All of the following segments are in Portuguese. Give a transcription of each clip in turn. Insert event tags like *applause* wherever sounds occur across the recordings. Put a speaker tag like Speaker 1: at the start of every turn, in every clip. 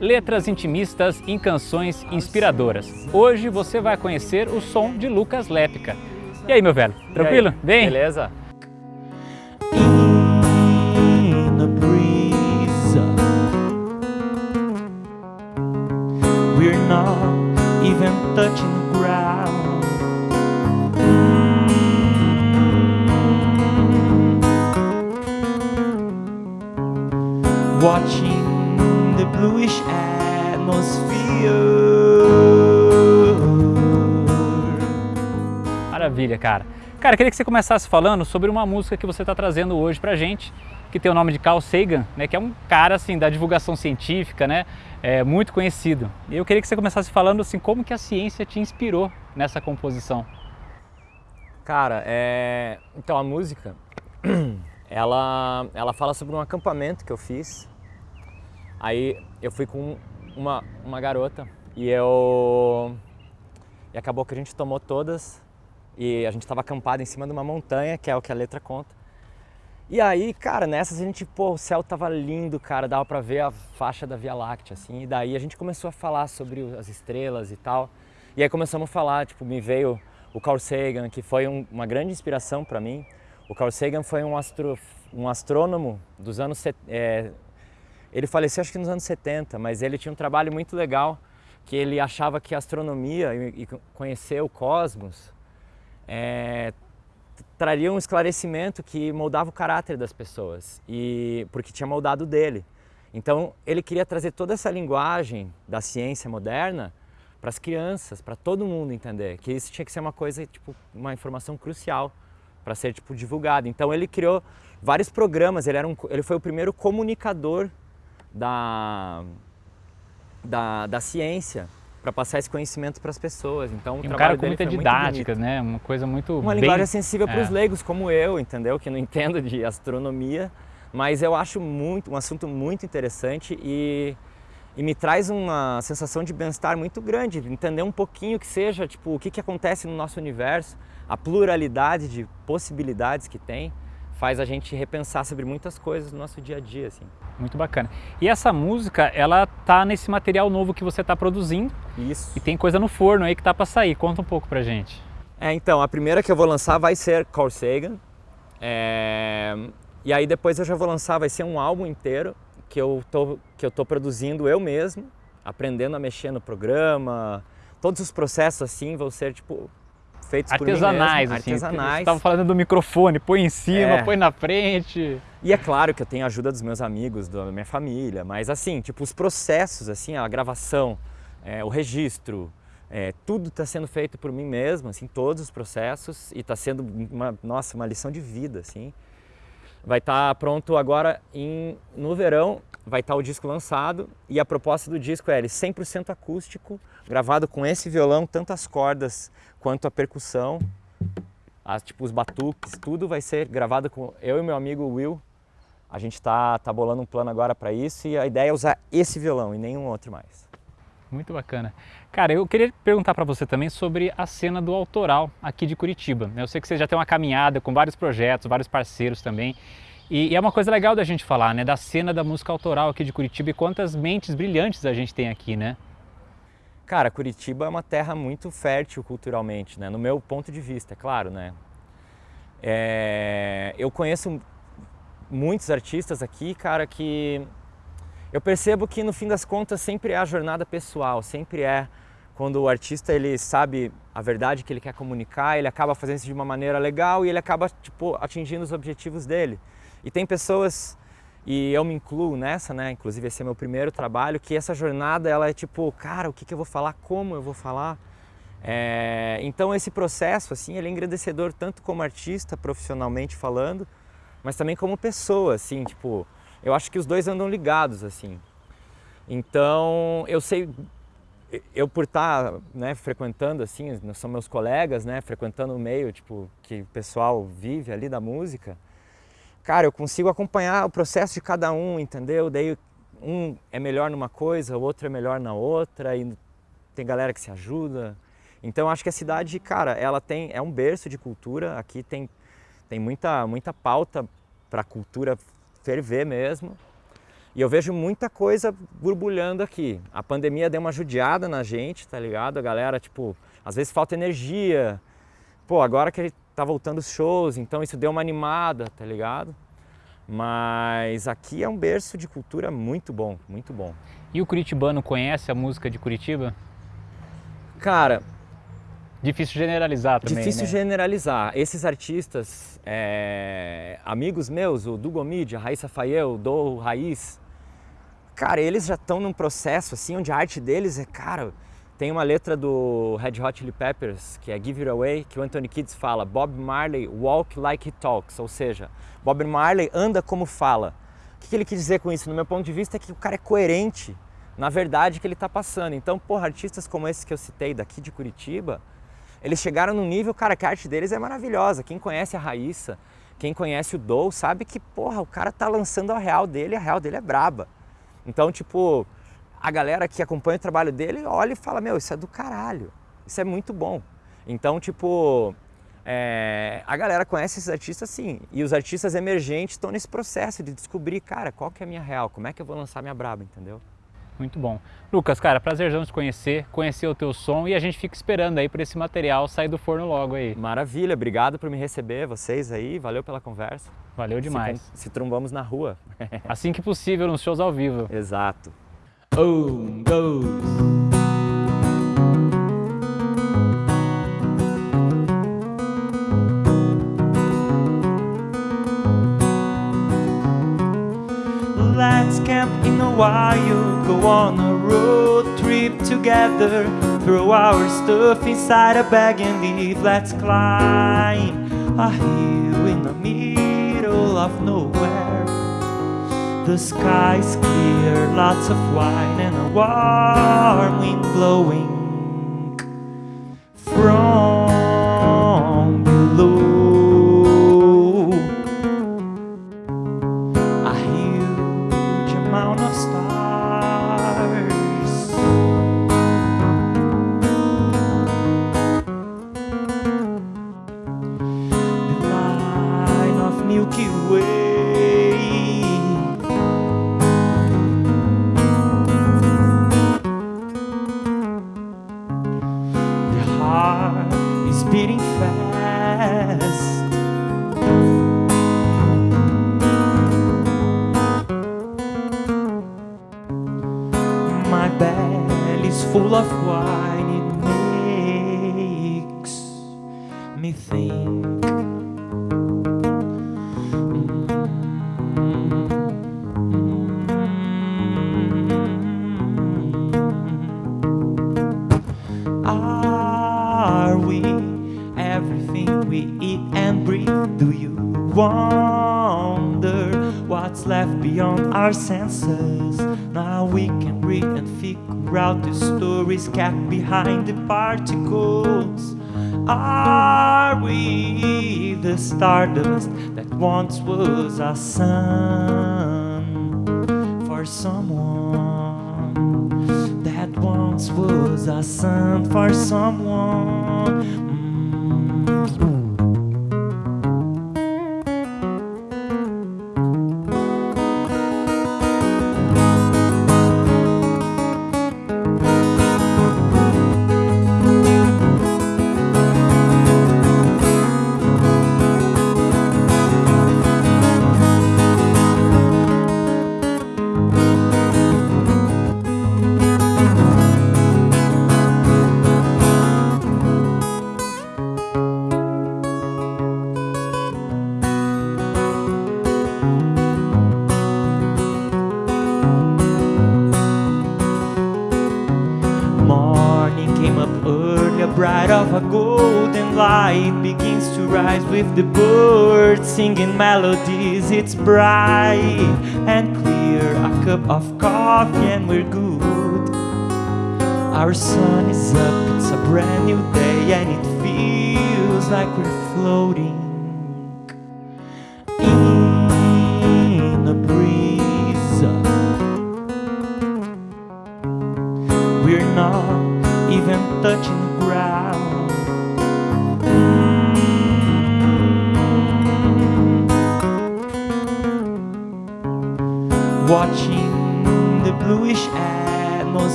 Speaker 1: letras intimistas em canções inspiradoras. Hoje você vai conhecer o som de Lucas Lépica. E aí, meu velho? Tranquilo? Bem?
Speaker 2: Beleza?
Speaker 3: in the breeze. We're not even touching the ground. Watching the bluish atmosphere.
Speaker 1: Maravilha, cara. Cara, queria que você começasse falando sobre uma música que você está trazendo hoje pra gente, que tem o nome de Carl Sagan, né, que é um cara assim da divulgação científica, né, é, muito conhecido. E eu queria que você começasse falando assim como que a ciência te inspirou nessa composição.
Speaker 2: Cara, é... então a música, *clears throat* ela, ela fala sobre um acampamento que eu fiz. Aí eu fui com uma, uma garota e eu... E acabou que a gente tomou todas e a gente estava acampado em cima de uma montanha, que é o que a letra conta. E aí, cara, nessas a gente, pô, o céu tava lindo, cara, dava pra ver a faixa da Via Láctea, assim, e daí a gente começou a falar sobre as estrelas e tal. E aí começamos a falar, tipo, me veio o Carl Sagan, que foi um, uma grande inspiração para mim. O Carl Sagan foi um, astro, um astrônomo dos anos... É, ele faleceu acho que nos anos 70, mas ele tinha um trabalho muito legal, que ele achava que astronomia e, conhecer o cosmos é, traria um esclarecimento que moldava o caráter das pessoas, e porque tinha moldado dele. Então ele queria trazer toda essa linguagem da ciência moderna para as crianças, para todo mundo entender, que isso tinha que ser uma coisa, tipo, uma informação crucial para ser tipo divulgada. Então ele criou vários programas, ele, era um, ele foi o primeiro comunicador da, da, da ciência para passar esse conhecimento para as pessoas. Então,
Speaker 1: E um cara com muita didática, né, uma coisa muito
Speaker 2: Uma
Speaker 1: bem-
Speaker 2: linguagem acessível para os
Speaker 1: é.
Speaker 2: leigos como eu, entendeu? Que não *laughs* entendo de astronomia, mas eu acho muito um assunto muito interessante e, e me traz uma sensação de bem-estar muito grande, entender um pouquinho que seja, tipo, o que, que acontece no nosso universo, a pluralidade de possibilidades que tem, faz a gente repensar sobre muitas coisas no nosso dia a dia, assim.
Speaker 1: Muito bacana. E essa música, ela tá nesse material novo que você está produzindo
Speaker 2: Isso.
Speaker 1: e tem coisa no forno aí que tá para sair. Conta um pouco pra gente.
Speaker 2: É, então, a primeira que eu vou lançar vai ser Carl Sagan. É, E aí depois eu já vou lançar, vai ser um álbum inteiro que eu tô, que eu tô produzindo eu mesmo, aprendendo a mexer no programa. Todos os processos assim vão ser tipo feitos
Speaker 1: Artesanais,
Speaker 2: por mim mesmo,
Speaker 1: assim.
Speaker 2: artesanais.
Speaker 1: Tava falando do microfone, põe em cima,
Speaker 2: É.
Speaker 1: põe na frente.
Speaker 2: E é claro que eu tenho a ajuda dos meus amigos, da minha família, mas assim, tipo, os processos, assim, a gravação, é, o registro, é, tudo está sendo feito por mim mesmo, assim, todos os processos, e está sendo, uma, nossa, uma lição de vida, assim. Vai estar pronto agora em, no verão, vai estar o disco lançado, e a proposta do disco é ele 100% acústico, gravado com esse violão, tanto as cordas quanto a percussão, as, tipo os batuques, tudo vai ser gravado com eu e meu amigo Will. A gente tá, tá bolando um plano agora para isso e a ideia é usar esse violão e nenhum outro mais.
Speaker 1: Muito bacana. Cara, eu queria perguntar para você também sobre a cena do autoral aqui de Curitiba. Eu sei que você já tem uma caminhada com vários projetos, vários parceiros também. E, e é uma coisa legal da gente falar, né? Da cena da música autoral aqui de Curitiba e quantas mentes brilhantes a gente tem aqui, né?
Speaker 2: Cara, Curitiba é uma terra muito fértil culturalmente, né? No meu ponto de vista, é claro, né? É, eu conheço muitos artistas aqui, cara, que eu percebo que no fim das contas sempre é a jornada pessoal, sempre é quando o artista ele sabe a verdade que ele quer comunicar, ele acaba fazendo isso de uma maneira legal e ele acaba tipo atingindo os objetivos dele. E tem pessoas e eu me incluo nessa, né? Inclusive esse é meu primeiro trabalho, que essa jornada ela é tipo, cara, o que, que eu vou falar, como eu vou falar. É, então esse processo assim, ele é engrandecedor tanto como artista, profissionalmente falando, mas também como pessoa, assim, tipo, eu acho que os dois andam ligados, assim. Então eu sei, eu por estar, né, frequentando assim, são meus colegas, né, frequentando o meio, tipo, que o pessoal vive ali da música, cara, eu consigo acompanhar o processo de cada um, entendeu? Daí um é melhor numa coisa, o outro é melhor na outra, e tem galera que se ajuda. Então acho que a cidade, cara, ela tem é um berço de cultura. Aqui tem tem muita muita pauta para a cultura ferver mesmo. E eu vejo muita coisa borbulhando aqui. A pandemia deu uma judiada na gente, tá ligado? A galera, tipo, às vezes falta energia. Pô, agora que tá voltando os shows, então isso deu uma animada, tá ligado? Mas aqui é um berço de cultura muito bom, muito bom.
Speaker 1: E o curitibano conhece a música de Curitiba?
Speaker 2: Cara,
Speaker 1: Difícil generalizar também,
Speaker 2: difícil
Speaker 1: né?
Speaker 2: generalizar. Esses artistas, é, amigos meus, o Dugomid, a Raíssa Fael, o Do Raiz, cara, eles já estão num processo assim onde a arte deles é, cara, tem uma letra do Red Hot Chili Peppers, que é Give It Away, que o Anthony Kids fala, Bob Marley walk like he talks, ou seja, Bob Marley anda como fala. O que ele quis dizer com isso? No meu ponto de vista é que o cara é coerente na verdade que ele está passando. Então, porra, artistas como esses que eu citei daqui de Curitiba, eles chegaram num nível, cara, que a arte deles é maravilhosa. Quem conhece a Raíssa, quem conhece o Dou, sabe que, porra, o cara tá lançando a real dele a real dele é braba. Então, tipo, a galera que acompanha o trabalho dele olha e fala, meu, isso é do caralho, isso é muito bom. Então, tipo, é, a galera conhece esses artistas sim, e os artistas emergentes estão nesse processo de descobrir, cara, qual que é a minha real, como é que eu vou lançar minha braba, entendeu?
Speaker 1: Muito bom. Lucas, cara, prazerzão te conhecer, conhecer o teu som e a gente fica esperando aí por esse material sair do forno logo aí.
Speaker 2: Maravilha, obrigado por me receber, vocês aí, valeu pela conversa.
Speaker 1: Valeu demais.
Speaker 2: Se, se trombamos na rua. *laughs*
Speaker 1: assim que possível, nos shows ao vivo.
Speaker 2: Exato.
Speaker 3: Home goes. Let's camp in while, go on a road trip together. Throw our stuff inside a bag and leave. Let's climb a hill in the middle of nowhere. The sky's clear, lots of wine and a warm wind blowing My belly's full of wine, it makes me think. Mm-hmm. Are we everything we eat and breathe? Do you wonder what's left beyond our senses? Now we can read and figure out the stories kept behind the particles. Are we the stardust that once was a sun for someone that once was a sun for someone? With the birds singing melodies. It's bright and clear, a cup of coffee, and we're good. Our sun is up, it's a brand new day, and it feels like we're floating in a breeze. We're not even touching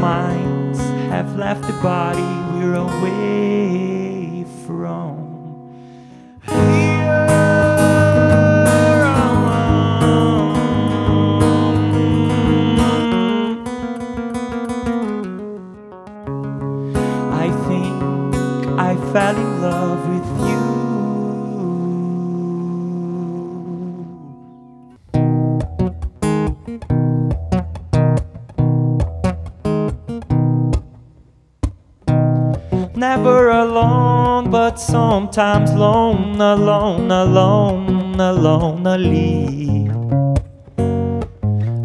Speaker 3: minds have left the body we're away from. Alone, but sometimes alone, alone, alone, lonely.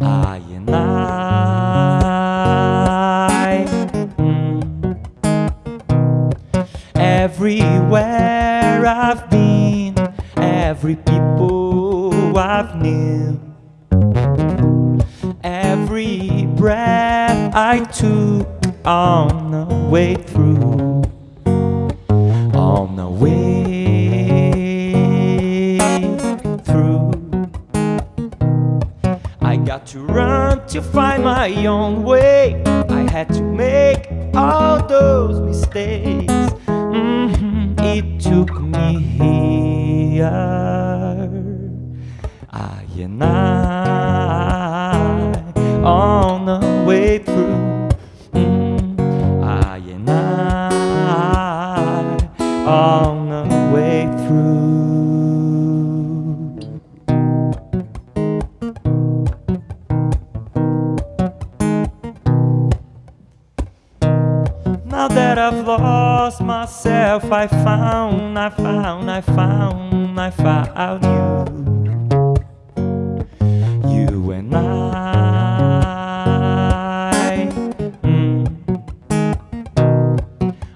Speaker 3: I and I. mm. Everywhere I've been, every people I've knew, Every breath I took on the way through, to run to find my own way. I had to make all those mistakes. Mhm, It took me here. I and I I've lost myself, I found, I found, I found, I found you. You and I. mm.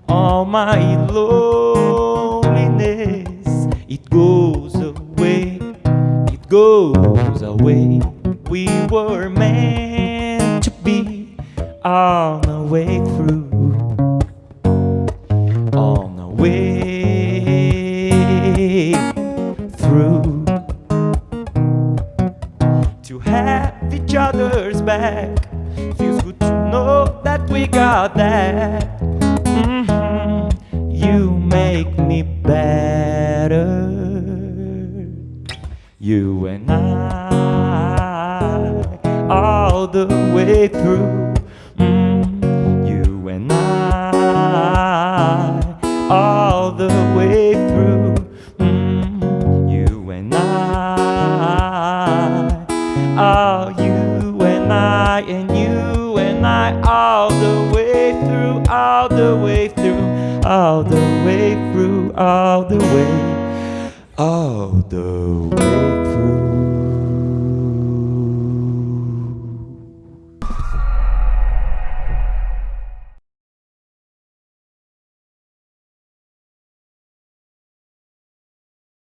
Speaker 3: All my loneliness, it goes away, it goes away. We were meant to be on Mhm. you make me better. You and I all the way through. Mm, you and I all the way through. Mm, you and I. All you and I all the way through all the way all the way